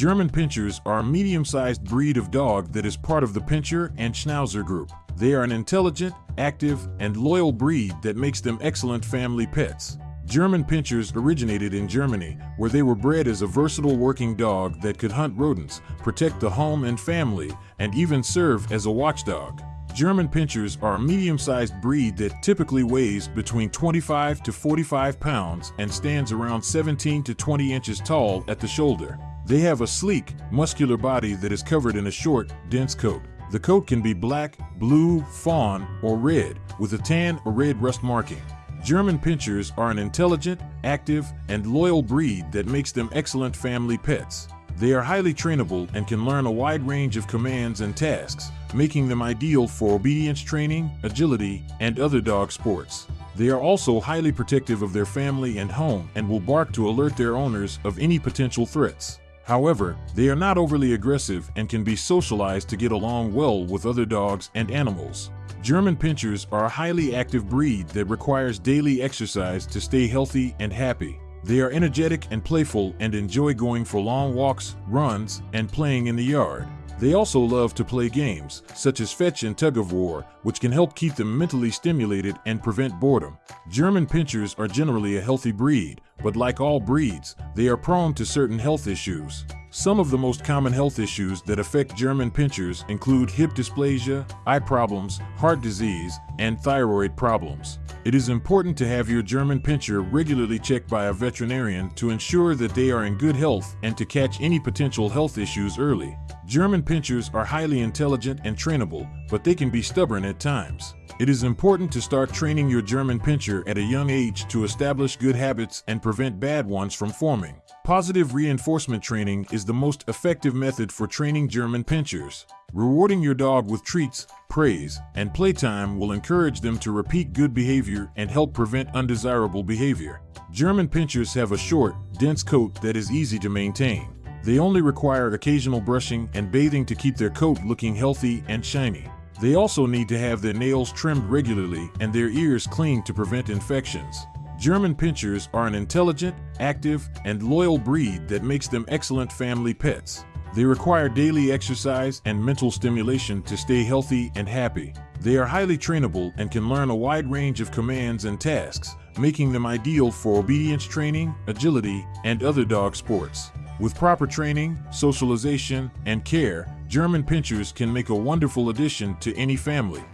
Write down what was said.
German Pinschers are a medium-sized breed of dog that is part of the Pinscher and Schnauzer group. They are an intelligent, active, and loyal breed that makes them excellent family pets. German Pinschers originated in Germany, where they were bred as a versatile working dog that could hunt rodents, protect the home and family, and even serve as a watchdog. German Pinschers are a medium-sized breed that typically weighs between 25 to 45 pounds and stands around 17 to 20 inches tall at the shoulder. They have a sleek, muscular body that is covered in a short, dense coat. The coat can be black, blue, fawn, or red, with a tan or red rust marking. German Pinschers are an intelligent, active, and loyal breed that makes them excellent family pets. They are highly trainable and can learn a wide range of commands and tasks, making them ideal for obedience training, agility, and other dog sports. They are also highly protective of their family and home and will bark to alert their owners of any potential threats. However, they are not overly aggressive and can be socialized to get along well with other dogs and animals. German Pinschers are a highly active breed that requires daily exercise to stay healthy and happy. They are energetic and playful and enjoy going for long walks, runs, and playing in the yard. They also love to play games, such as fetch and tug of war, which can help keep them mentally stimulated and prevent boredom. German Pinschers are generally a healthy breed, but like all breeds, they are prone to certain health issues. Some of the most common health issues that affect German Pinschers include hip dysplasia, eye problems, heart disease, and thyroid problems. It is important to have your German Pinscher regularly checked by a veterinarian to ensure that they are in good health and to catch any potential health issues early. German Pinschers are highly intelligent and trainable, but they can be stubborn at times. It is important to start training your German Pinscher at a young age to establish good habits and prevent bad ones from forming. Positive reinforcement training is the most effective method for training German Pinschers. Rewarding your dog with treats, praise, and playtime will encourage them to repeat good behavior and help prevent undesirable behavior. German Pinschers have a short, dense coat that is easy to maintain. They only require occasional brushing and bathing to keep their coat looking healthy and shiny. They also need to have their nails trimmed regularly and their ears cleaned to prevent infections. German Pinschers are an intelligent, active, and loyal breed that makes them excellent family pets. They require daily exercise and mental stimulation to stay healthy and happy. They are highly trainable and can learn a wide range of commands and tasks, making them ideal for obedience training, agility, and other dog sports. With proper training, socialization, and care, German Pinschers can make a wonderful addition to any family.